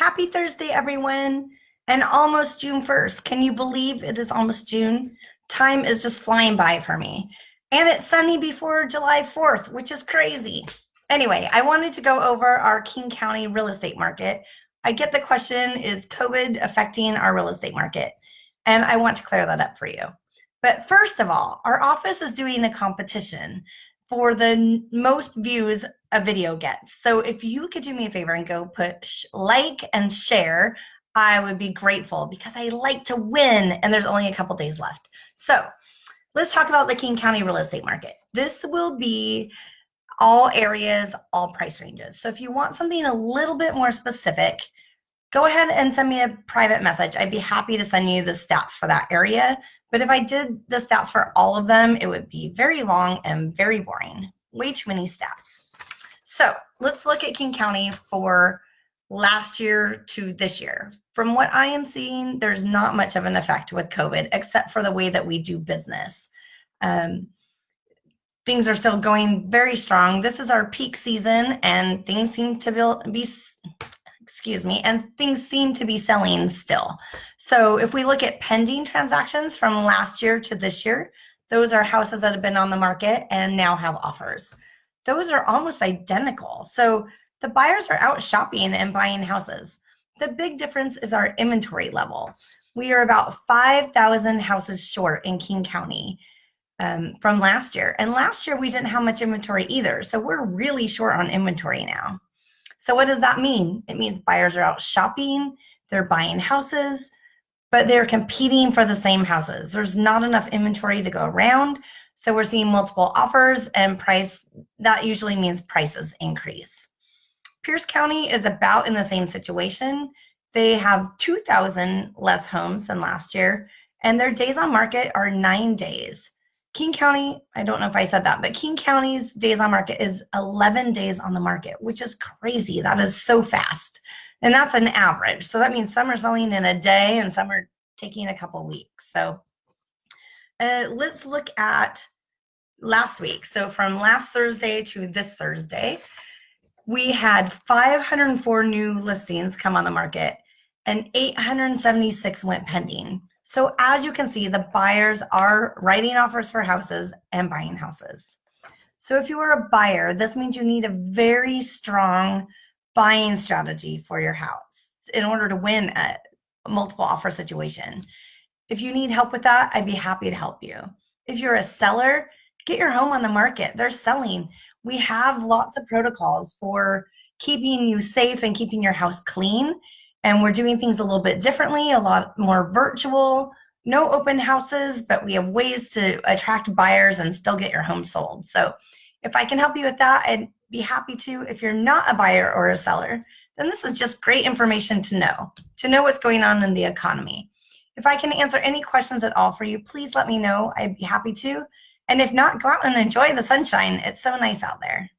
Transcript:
Happy Thursday, everyone, and almost June 1st. Can you believe it is almost June? Time is just flying by for me. And it's sunny before July 4th, which is crazy. Anyway, I wanted to go over our King County real estate market. I get the question, is COVID affecting our real estate market? And I want to clear that up for you. But first of all, our office is doing a competition for the most views a video gets. So if you could do me a favor and go push like and share, I would be grateful because I like to win and there's only a couple days left. So let's talk about the King County real estate market. This will be all areas, all price ranges. So if you want something a little bit more specific, go ahead and send me a private message. I'd be happy to send you the stats for that area. But if I did the stats for all of them, it would be very long and very boring. Way too many stats. So let's look at King County for last year to this year. From what I am seeing, there's not much of an effect with COVID, except for the way that we do business. Um, things are still going very strong. This is our peak season and things seem to be, excuse me, and things seem to be selling still. So if we look at pending transactions from last year to this year, those are houses that have been on the market and now have offers. Those are almost identical. So the buyers are out shopping and buying houses. The big difference is our inventory level. We are about 5,000 houses short in King County um, from last year. And last year we didn't have much inventory either. So we're really short on inventory now. So what does that mean? It means buyers are out shopping, they're buying houses, but they're competing for the same houses. There's not enough inventory to go around. So we're seeing multiple offers and price, that usually means prices increase. Pierce County is about in the same situation. They have 2,000 less homes than last year, and their days on market are nine days. King County, I don't know if I said that, but King County's days on market is 11 days on the market, which is crazy. That is so fast. And that's an average. So that means some are selling in a day and some are taking a couple weeks. So uh, let's look at last week. So from last Thursday to this Thursday, we had 504 new listings come on the market and 876 went pending. So as you can see, the buyers are writing offers for houses and buying houses. So if you are a buyer, this means you need a very strong buying strategy for your house in order to win a multiple offer situation. If you need help with that, I'd be happy to help you. If you're a seller, get your home on the market. They're selling. We have lots of protocols for keeping you safe and keeping your house clean and we're doing things a little bit differently, a lot more virtual, no open houses, but we have ways to attract buyers and still get your home sold. So if I can help you with that, I'd be happy to. If you're not a buyer or a seller, then this is just great information to know, to know what's going on in the economy. If I can answer any questions at all for you, please let me know. I'd be happy to. And if not, go out and enjoy the sunshine. It's so nice out there.